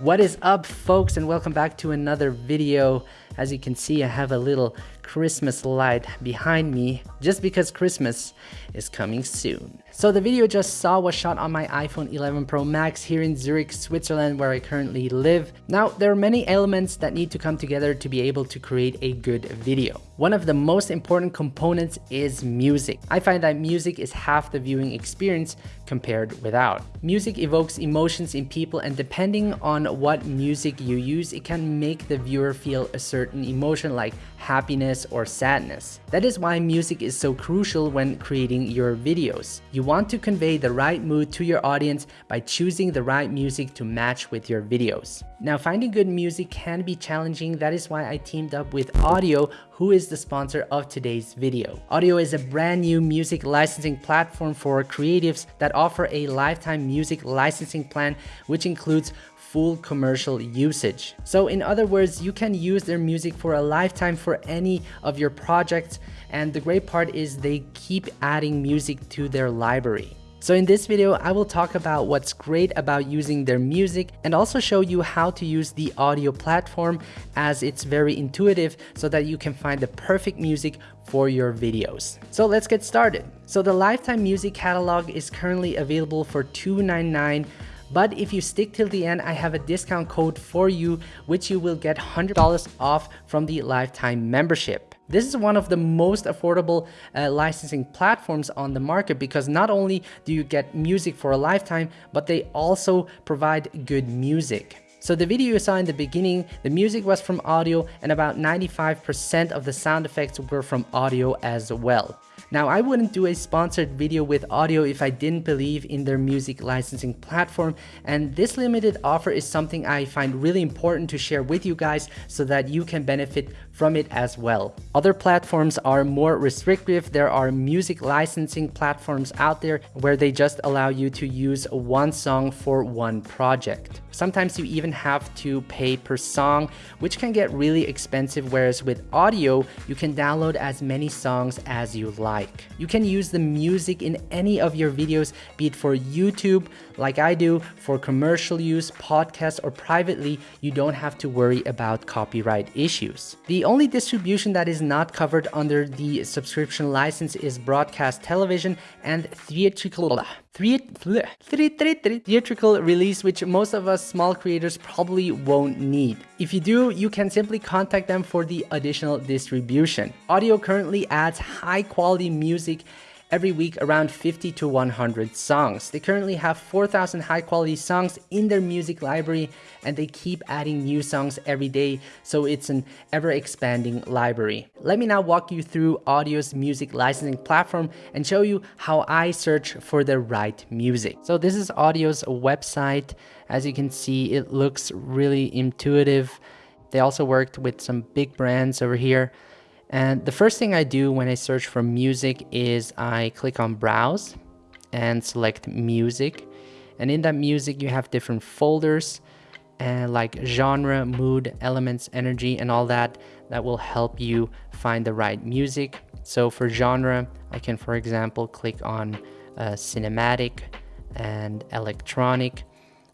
What is up folks and welcome back to another video. As you can see I have a little Christmas light behind me just because Christmas is coming soon. So the video just saw was shot on my iPhone 11 Pro Max here in Zurich, Switzerland where I currently live. Now there are many elements that need to come together to be able to create a good video. One of the most important components is music. I find that music is half the viewing experience compared without. Music evokes emotions in people and depending on what music you use, it can make the viewer feel a certain emotion like happiness or sadness. That is why music is so crucial when creating your videos. You want to convey the right mood to your audience by choosing the right music to match with your videos. Now finding good music can be challenging, that is why I teamed up with Audiio, who is the sponsor of today's video. Audiio is a brand new music licensing platform for creatives that offer a lifetime music licensing plan which includes full commercial usage. So in other words, you can use their music for a lifetime for any of your projects and the great part is they keep adding music to their library. So in this video, I will talk about what's great about using their music and also show you how to use the Audiio platform as it's very intuitive so that you can find the perfect music for your videos. So let's get started. So the lifetime music catalog is currently available for $2.99 but if you stick till the end, I have a discount code for you, which you will get $100 off from the lifetime membership. This is one of the most affordable uh, licensing platforms on the market because not only do you get music for a lifetime, but they also provide good music. So the video you saw in the beginning, the music was from Audiio and about 95% of the sound effects were from Audiio as well. Now, I wouldn't do a sponsored video with Audiio if I didn't believe in their music licensing platform, and this limited offer is something I find really important to share with you guys so that you can benefit from it as well. Other platforms are more restrictive. There are music licensing platforms out there where they just allow you to use one song for one project. Sometimes you even have to pay per song, which can get really expensive, whereas with Audiio, you can download as many songs as you like. You can use the music in any of your videos, be it for YouTube, like I do, for commercial use, podcast, or privately, you don't have to worry about copyright issues. The only distribution that is not covered under the subscription license is broadcast television and theatrical theatrical release which most of us small creators probably won't need. If you do, you can simply contact them for the additional distribution. Audiio currently adds high quality music every week around 50 to 100 songs. They currently have 4,000 high quality songs in their music library and they keep adding new songs every day, so it's an ever expanding library. Let me now walk you through Audiio's music licensing platform and show you how I search for the right music. So this is Audiio's website. As you can see, it looks really intuitive. They also worked with some big brands over here. And the first thing I do when I search for music is I click on browse and select music. And in that music, you have different folders and like genre, mood, elements, energy, and all that, that will help you find the right music. So for genre, I can, for example, click on uh, cinematic and electronic,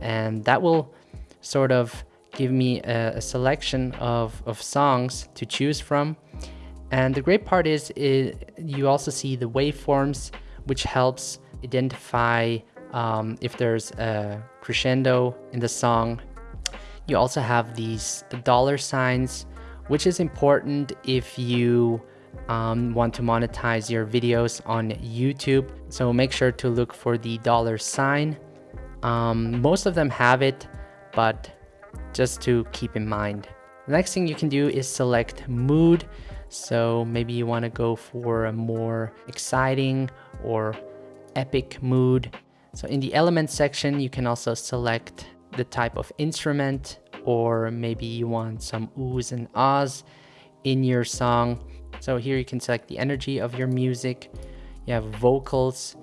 and that will sort of give me a, a selection of, of songs to choose from. And the great part is you also see the waveforms, which helps identify um, if there's a crescendo in the song. You also have these the dollar signs, which is important if you um, want to monetize your videos on YouTube. So make sure to look for the dollar sign. Um, most of them have it, but just to keep in mind. The next thing you can do is select mood. So maybe you want to go for a more exciting or epic mood. So in the element section, you can also select the type of instrument or maybe you want some oohs and ahs in your song. So here you can select the energy of your music. You have vocals,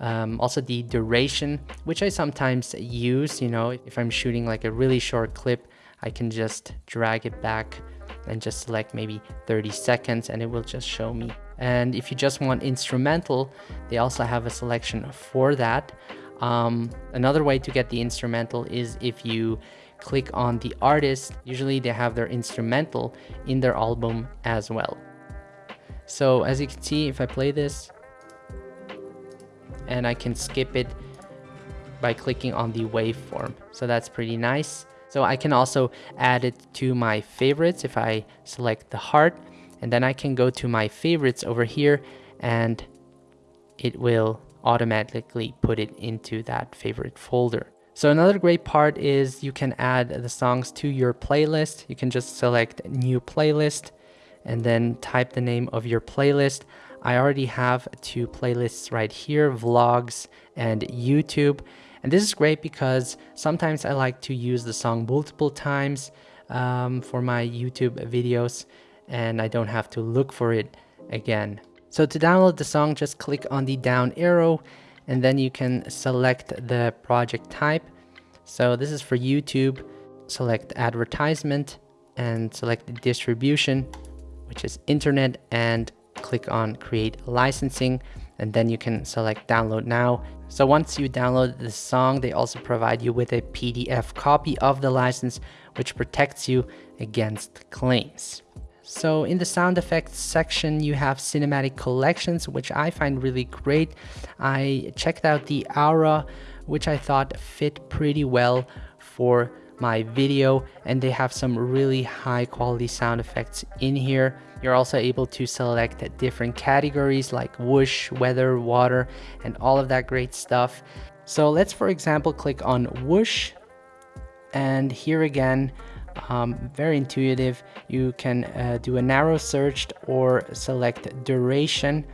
um, also the duration, which I sometimes use, you know, if I'm shooting like a really short clip, I can just drag it back and just select maybe 30 seconds and it will just show me. And if you just want instrumental, they also have a selection for that. Um, another way to get the instrumental is if you click on the artist. Usually they have their instrumental in their album as well. So as you can see, if I play this and I can skip it by clicking on the waveform. So that's pretty nice. So I can also add it to my favorites if I select the heart and then I can go to my favorites over here and it will automatically put it into that favorite folder. So another great part is you can add the songs to your playlist. You can just select new playlist and then type the name of your playlist. I already have two playlists right here, vlogs and YouTube. And this is great because sometimes I like to use the song multiple times um, for my YouTube videos and I don't have to look for it again. So to download the song, just click on the down arrow and then you can select the project type. So this is for YouTube, select advertisement and select distribution, which is internet and click on create licensing and then you can select download now. So once you download the song, they also provide you with a PDF copy of the license, which protects you against claims. So in the sound effects section, you have cinematic collections, which I find really great. I checked out the Aura, which I thought fit pretty well for my video and they have some really high quality sound effects in here. You're also able to select different categories like whoosh, weather, water, and all of that great stuff. So let's, for example, click on whoosh. And here again, um, very intuitive. You can uh, do a narrow search or select duration.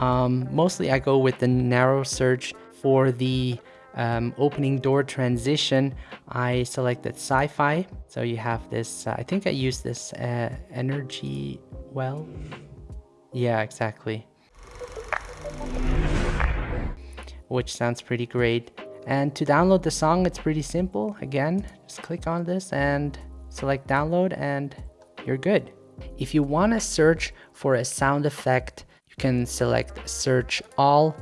Um, mostly I go with the narrow search for the um, opening door transition. I selected sci-fi. So you have this, uh, I think I used this uh, energy well. Yeah, exactly. Which sounds pretty great. And to download the song, it's pretty simple. Again, just click on this and select download and you're good. If you want to search for a sound effect, you can select search all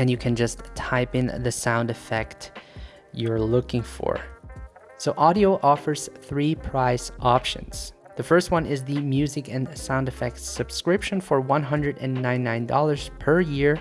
and you can just type in the sound effect you're looking for. So Audiio offers three price options. The first one is the music and sound effects subscription for $199 per year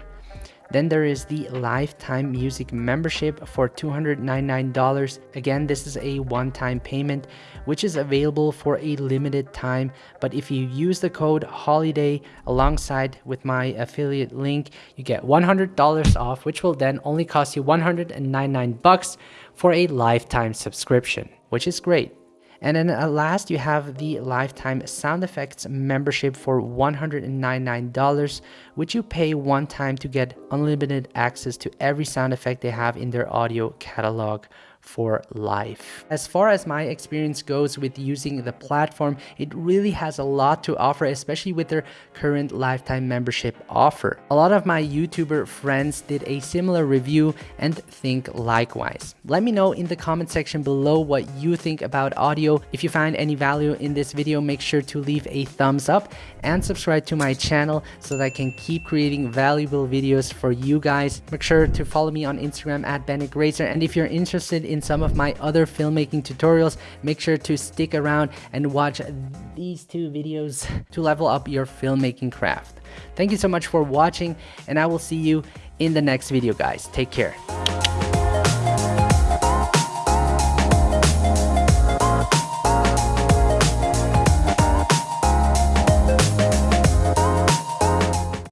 then there is the lifetime music membership for $299. Again, this is a one-time payment, which is available for a limited time. But if you use the code HOLIDAY alongside with my affiliate link, you get $100 off, which will then only cost you 199 bucks for a lifetime subscription, which is great. And then at last, you have the lifetime sound effects membership for $199, which you pay one time to get unlimited access to every sound effect they have in their audio catalog for life. As far as my experience goes with using the platform, it really has a lot to offer, especially with their current lifetime membership offer. A lot of my YouTuber friends did a similar review and think likewise. Let me know in the comment section below what you think about Audiio. If you find any value in this video, make sure to leave a thumbs up and subscribe to my channel so that I can keep creating valuable videos for you guys. Make sure to follow me on Instagram at Bennett Grazer and if you're interested in some of my other filmmaking tutorials, make sure to stick around and watch these two videos to level up your filmmaking craft. Thank you so much for watching and I will see you in the next video guys. Take care.